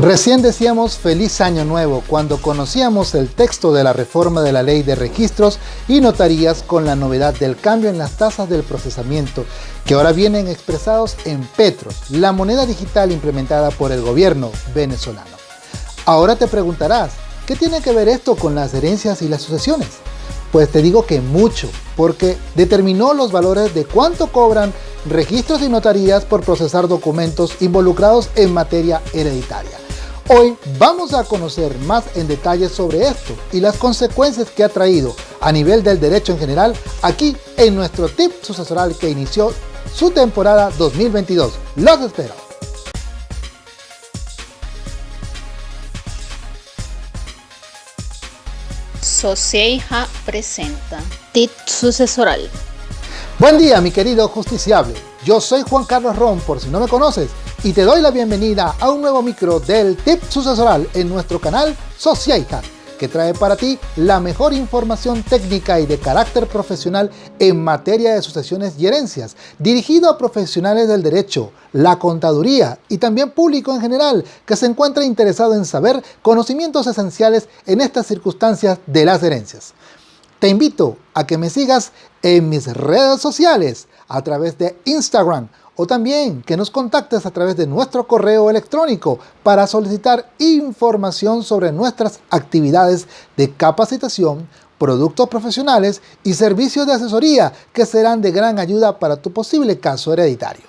Recién decíamos feliz año nuevo cuando conocíamos el texto de la reforma de la ley de registros y notarías con la novedad del cambio en las tasas del procesamiento que ahora vienen expresados en petros, la moneda digital implementada por el gobierno venezolano. Ahora te preguntarás, ¿qué tiene que ver esto con las herencias y las sucesiones? Pues te digo que mucho, porque determinó los valores de cuánto cobran registros y notarías por procesar documentos involucrados en materia hereditaria. Hoy vamos a conocer más en detalle sobre esto y las consecuencias que ha traído a nivel del derecho en general aquí en nuestro tip sucesoral que inició su temporada 2022. ¡Los espero! Socieja presenta tip sucesoral. Buen día mi querido justiciable, yo soy Juan Carlos Ron por si no me conoces y te doy la bienvenida a un nuevo micro del Tip Sucesoral en nuestro canal Sociedad, que trae para ti la mejor información técnica y de carácter profesional en materia de sucesiones y herencias, dirigido a profesionales del derecho, la contaduría y también público en general que se encuentra interesado en saber conocimientos esenciales en estas circunstancias de las herencias. Te invito a que me sigas en mis redes sociales a través de Instagram o también que nos contactes a través de nuestro correo electrónico para solicitar información sobre nuestras actividades de capacitación, productos profesionales y servicios de asesoría que serán de gran ayuda para tu posible caso hereditario.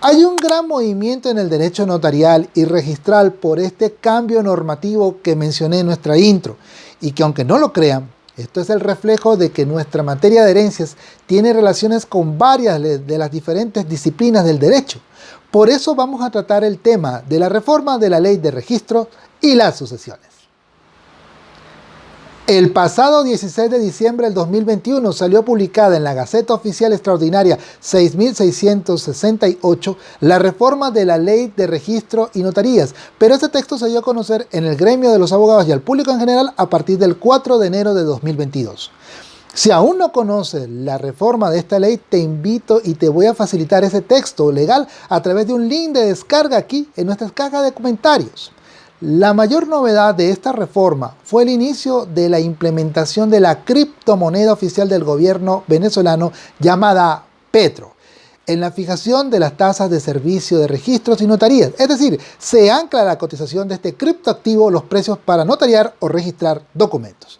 Hay un gran movimiento en el derecho notarial y registral por este cambio normativo que mencioné en nuestra intro y que aunque no lo crean, esto es el reflejo de que nuestra materia de herencias tiene relaciones con varias de las diferentes disciplinas del derecho. Por eso vamos a tratar el tema de la reforma de la ley de registro y las sucesiones. El pasado 16 de diciembre del 2021 salió publicada en la Gaceta Oficial Extraordinaria 6668 la reforma de la Ley de Registro y Notarías, pero este texto se dio a conocer en el gremio de los abogados y al público en general a partir del 4 de enero de 2022. Si aún no conoces la reforma de esta ley, te invito y te voy a facilitar ese texto legal a través de un link de descarga aquí en nuestra caja de comentarios. La mayor novedad de esta reforma fue el inicio de la implementación de la criptomoneda oficial del gobierno venezolano llamada Petro en la fijación de las tasas de servicio de registros y notarías. Es decir, se ancla la cotización de este criptoactivo los precios para notariar o registrar documentos.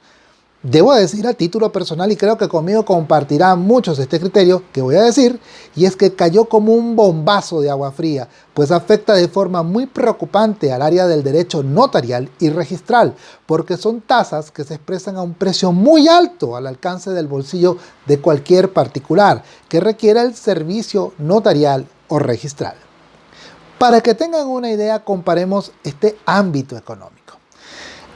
Debo decir a título personal y creo que conmigo compartirán muchos este criterio que voy a decir y es que cayó como un bombazo de agua fría pues afecta de forma muy preocupante al área del derecho notarial y registral porque son tasas que se expresan a un precio muy alto al alcance del bolsillo de cualquier particular que requiera el servicio notarial o registral. Para que tengan una idea comparemos este ámbito económico.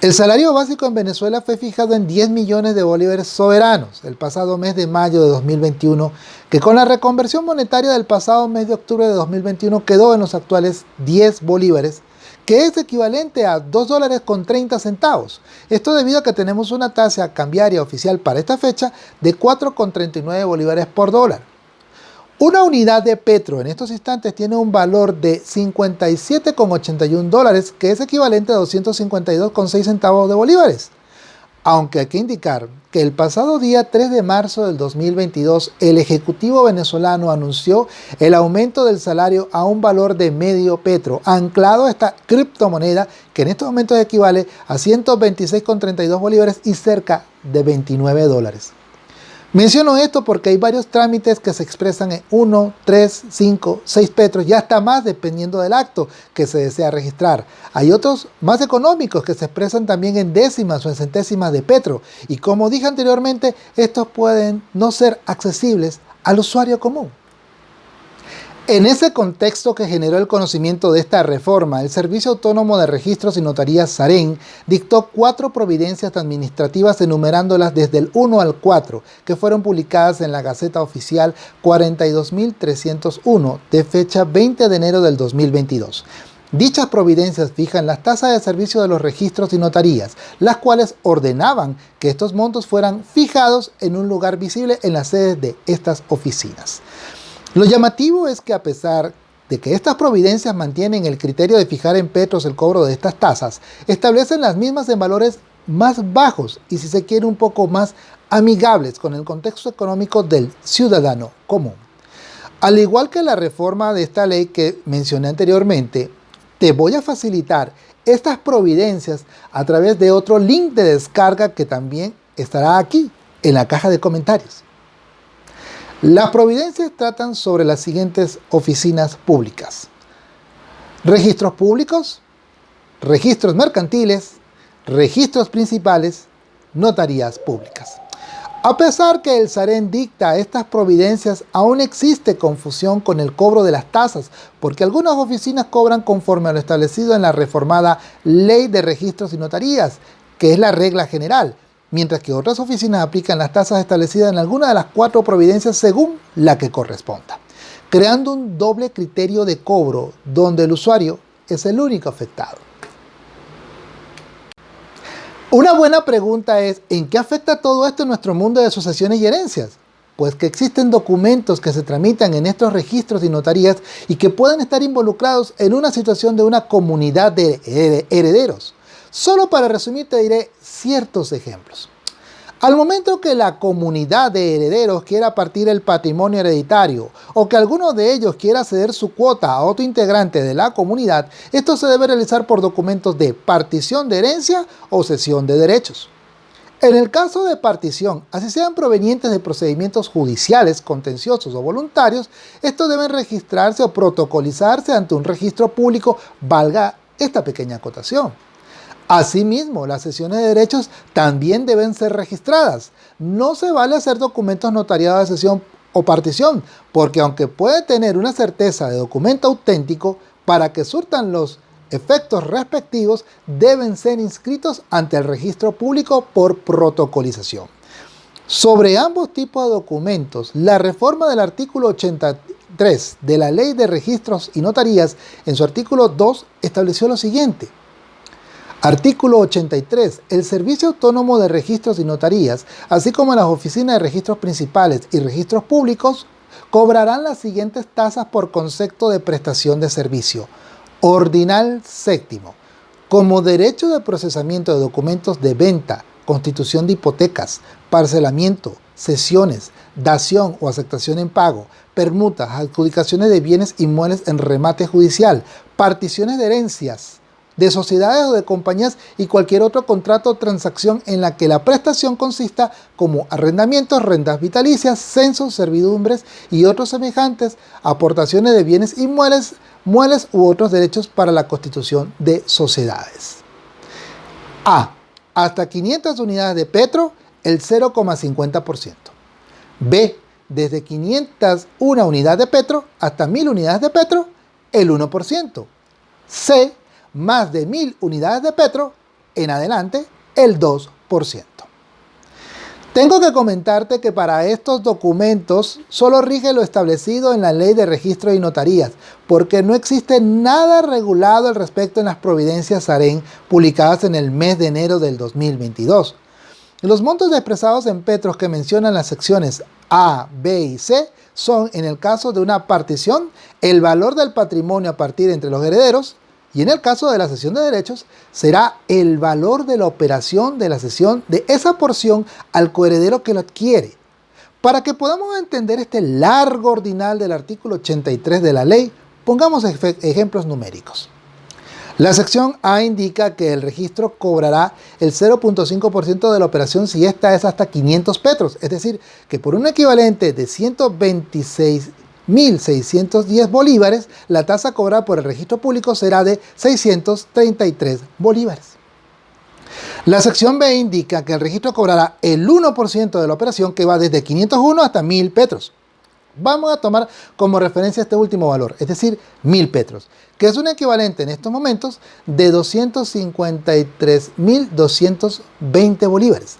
El salario básico en Venezuela fue fijado en 10 millones de bolívares soberanos el pasado mes de mayo de 2021, que con la reconversión monetaria del pasado mes de octubre de 2021 quedó en los actuales 10 bolívares, que es equivalente a 2 dólares con 30 centavos. Esto debido a que tenemos una tasa cambiaria oficial para esta fecha de 4,39 bolívares por dólar. Una unidad de petro en estos instantes tiene un valor de 57,81 dólares, que es equivalente a 252,6 centavos de bolívares. Aunque hay que indicar que el pasado día 3 de marzo del 2022, el Ejecutivo venezolano anunció el aumento del salario a un valor de medio petro, anclado a esta criptomoneda que en estos momentos equivale a 126,32 bolívares y cerca de 29 dólares. Menciono esto porque hay varios trámites que se expresan en 1, 3, 5, 6 petros y hasta más dependiendo del acto que se desea registrar. Hay otros más económicos que se expresan también en décimas o en centésimas de petro y como dije anteriormente, estos pueden no ser accesibles al usuario común. En ese contexto que generó el conocimiento de esta reforma, el Servicio Autónomo de Registros y Notarías SAREN dictó cuatro providencias administrativas enumerándolas desde el 1 al 4, que fueron publicadas en la Gaceta Oficial 42.301 de fecha 20 de enero del 2022. Dichas providencias fijan las tasas de servicio de los registros y notarías, las cuales ordenaban que estos montos fueran fijados en un lugar visible en las sedes de estas oficinas. Lo llamativo es que a pesar de que estas providencias mantienen el criterio de fijar en petros el cobro de estas tasas, establecen las mismas en valores más bajos y si se quiere un poco más amigables con el contexto económico del ciudadano común. Al igual que la reforma de esta ley que mencioné anteriormente, te voy a facilitar estas providencias a través de otro link de descarga que también estará aquí en la caja de comentarios. Las providencias tratan sobre las siguientes oficinas públicas. Registros públicos, registros mercantiles, registros principales, notarías públicas. A pesar que el SAREN dicta estas providencias, aún existe confusión con el cobro de las tasas, porque algunas oficinas cobran conforme a lo establecido en la reformada Ley de Registros y Notarías, que es la regla general, mientras que otras oficinas aplican las tasas establecidas en alguna de las cuatro providencias según la que corresponda, creando un doble criterio de cobro donde el usuario es el único afectado. Una buena pregunta es, ¿en qué afecta todo esto en nuestro mundo de sucesiones y herencias? Pues que existen documentos que se tramitan en estos registros y notarías y que pueden estar involucrados en una situación de una comunidad de herederos. Solo para resumir te diré ciertos ejemplos. Al momento que la comunidad de herederos quiera partir el patrimonio hereditario o que alguno de ellos quiera ceder su cuota a otro integrante de la comunidad, esto se debe realizar por documentos de partición de herencia o cesión de derechos. En el caso de partición, así sean provenientes de procedimientos judiciales, contenciosos o voluntarios, estos deben registrarse o protocolizarse ante un registro público, valga esta pequeña acotación. Asimismo, las sesiones de derechos también deben ser registradas. No se vale hacer documentos notariados de sesión o partición, porque aunque puede tener una certeza de documento auténtico, para que surtan los efectos respectivos, deben ser inscritos ante el registro público por protocolización. Sobre ambos tipos de documentos, la reforma del artículo 83 de la Ley de Registros y Notarías, en su artículo 2, estableció lo siguiente. Artículo 83. El Servicio Autónomo de Registros y Notarías, así como las oficinas de registros principales y registros públicos, cobrarán las siguientes tasas por concepto de prestación de servicio. Ordinal séptimo. Como derecho de procesamiento de documentos de venta, constitución de hipotecas, parcelamiento, cesiones, dación o aceptación en pago, permutas, adjudicaciones de bienes inmuebles en remate judicial, particiones de herencias, de sociedades o de compañías y cualquier otro contrato o transacción en la que la prestación consista como arrendamientos, rentas vitalicias, censos, servidumbres y otros semejantes, aportaciones de bienes inmuebles, muebles u otros derechos para la constitución de sociedades. A. Hasta 500 unidades de petro, el 0,50%. B. Desde 501 unidades de petro hasta 1000 unidades de petro, el 1%. C más de 1000 unidades de petro, en adelante el 2%. Tengo que comentarte que para estos documentos solo rige lo establecido en la ley de registro y notarías, porque no existe nada regulado al respecto en las providencias SAREN publicadas en el mes de enero del 2022. Los montos expresados en petros que mencionan las secciones A, B y C son, en el caso de una partición, el valor del patrimonio a partir entre los herederos, y en el caso de la cesión de derechos, será el valor de la operación de la cesión de esa porción al coheredero que lo adquiere. Para que podamos entender este largo ordinal del artículo 83 de la ley, pongamos ejemplos numéricos. La sección A indica que el registro cobrará el 0.5% de la operación si esta es hasta 500 petros, es decir, que por un equivalente de 126 1.610 bolívares, la tasa cobrada por el registro público será de 633 bolívares. La sección B indica que el registro cobrará el 1% de la operación que va desde 501 hasta 1.000 petros. Vamos a tomar como referencia este último valor, es decir, 1.000 petros, que es un equivalente en estos momentos de 253.220 bolívares.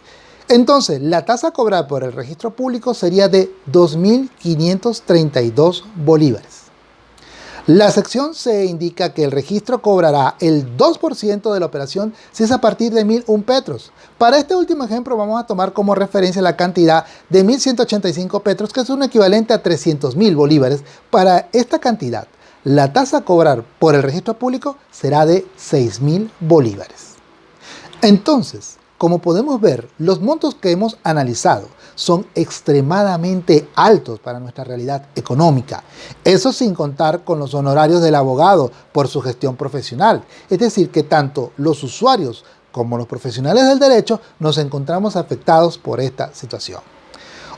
Entonces, la tasa cobrada por el registro público sería de 2.532 bolívares. La sección C indica que el registro cobrará el 2% de la operación si es a partir de 1.001 petros. Para este último ejemplo vamos a tomar como referencia la cantidad de 1.185 petros, que es un equivalente a 300.000 bolívares. Para esta cantidad, la tasa a cobrar por el registro público será de 6.000 bolívares. Entonces, como podemos ver, los montos que hemos analizado son extremadamente altos para nuestra realidad económica. Eso sin contar con los honorarios del abogado por su gestión profesional. Es decir, que tanto los usuarios como los profesionales del derecho nos encontramos afectados por esta situación.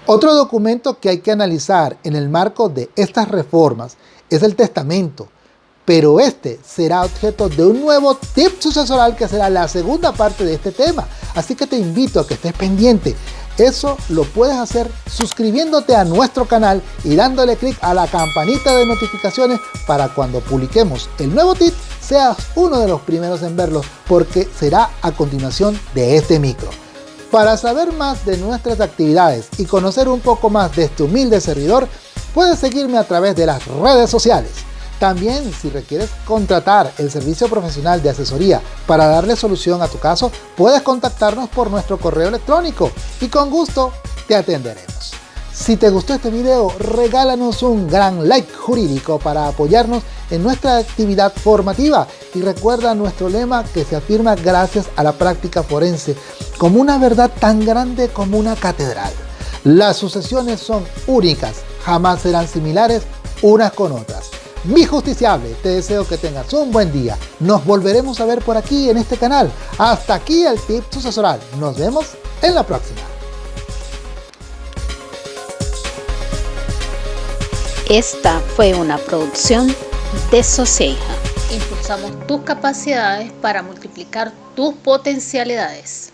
Otro documento que hay que analizar en el marco de estas reformas es el testamento, pero este será objeto de un nuevo tip sucesoral que será la segunda parte de este tema. Así que te invito a que estés pendiente. Eso lo puedes hacer suscribiéndote a nuestro canal y dándole clic a la campanita de notificaciones para cuando publiquemos el nuevo tip seas uno de los primeros en verlo porque será a continuación de este micro. Para saber más de nuestras actividades y conocer un poco más de este humilde servidor, puedes seguirme a través de las redes sociales. También, si requieres contratar el servicio profesional de asesoría para darle solución a tu caso, puedes contactarnos por nuestro correo electrónico y con gusto te atenderemos. Si te gustó este video, regálanos un gran like jurídico para apoyarnos en nuestra actividad formativa y recuerda nuestro lema que se afirma gracias a la práctica forense como una verdad tan grande como una catedral. Las sucesiones son únicas, jamás serán similares unas con otras. Mi justiciable, te deseo que tengas un buen día. Nos volveremos a ver por aquí en este canal. Hasta aquí el tip sucesoral. Nos vemos en la próxima. Esta fue una producción de Soceja. Impulsamos tus capacidades para multiplicar tus potencialidades.